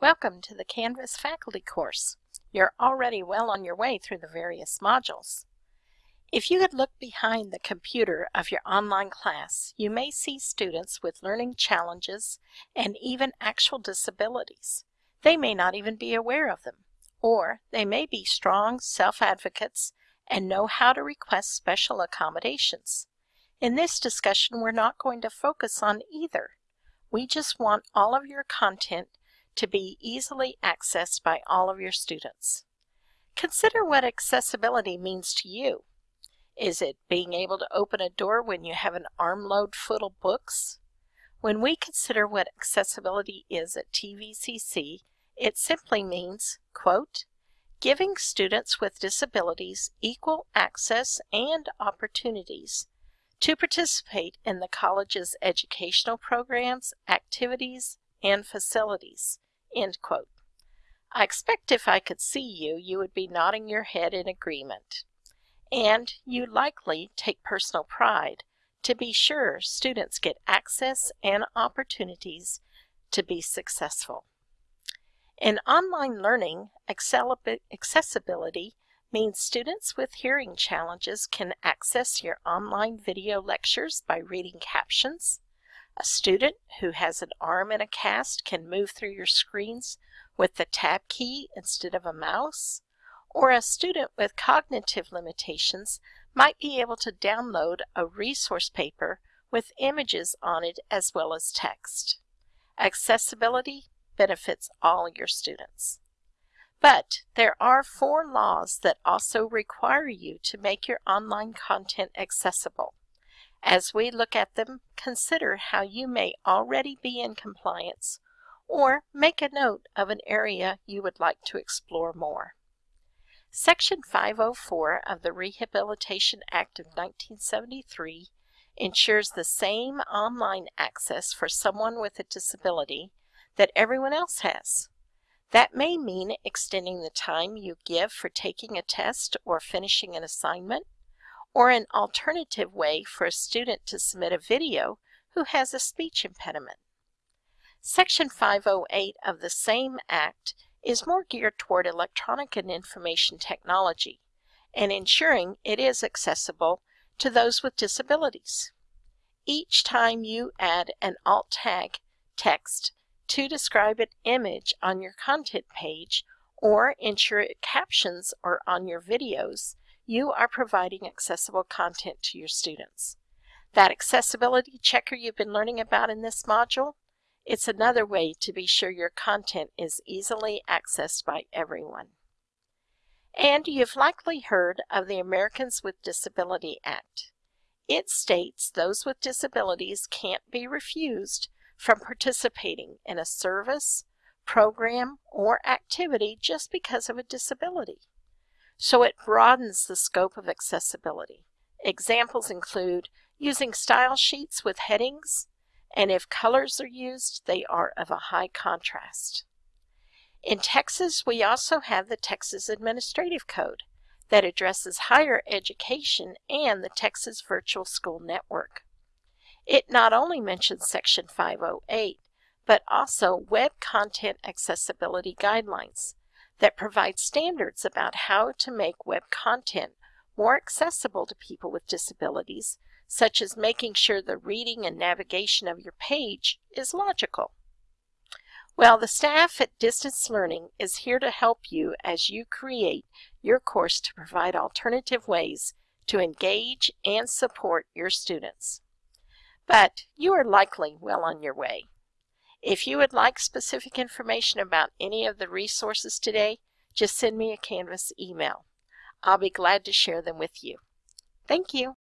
Welcome to the Canvas faculty course. You're already well on your way through the various modules. If you had looked behind the computer of your online class, you may see students with learning challenges and even actual disabilities. They may not even be aware of them, or they may be strong self-advocates and know how to request special accommodations. In this discussion, we're not going to focus on either. We just want all of your content to be easily accessed by all of your students. Consider what accessibility means to you. Is it being able to open a door when you have an armload full of books? When we consider what accessibility is at TVCC, it simply means, quote, giving students with disabilities equal access and opportunities to participate in the college's educational programs, activities, and facilities, End quote. I expect if I could see you, you would be nodding your head in agreement. And you likely take personal pride to be sure students get access and opportunities to be successful. In online learning, accessibility means students with hearing challenges can access your online video lectures by reading captions, a student who has an arm in a cast can move through your screens with the tab key instead of a mouse. Or a student with cognitive limitations might be able to download a resource paper with images on it as well as text. Accessibility benefits all your students. But there are four laws that also require you to make your online content accessible. As we look at them, consider how you may already be in compliance or make a note of an area you would like to explore more. Section 504 of the Rehabilitation Act of 1973 ensures the same online access for someone with a disability that everyone else has. That may mean extending the time you give for taking a test or finishing an assignment, or an alternative way for a student to submit a video who has a speech impediment. Section 508 of the same Act is more geared toward electronic and information technology and ensuring it is accessible to those with disabilities. Each time you add an alt tag text to describe an image on your content page or ensure captions are on your videos, you are providing accessible content to your students. That accessibility checker you've been learning about in this module, it's another way to be sure your content is easily accessed by everyone. And you've likely heard of the Americans with Disability Act. It states those with disabilities can't be refused from participating in a service, program, or activity just because of a disability so it broadens the scope of accessibility. Examples include using style sheets with headings, and if colors are used, they are of a high contrast. In Texas, we also have the Texas Administrative Code that addresses higher education and the Texas Virtual School Network. It not only mentions Section 508, but also Web Content Accessibility Guidelines, that provides standards about how to make web content more accessible to people with disabilities, such as making sure the reading and navigation of your page is logical. Well, the staff at Distance Learning is here to help you as you create your course to provide alternative ways to engage and support your students. But you are likely well on your way. If you would like specific information about any of the resources today, just send me a Canvas email. I'll be glad to share them with you. Thank you.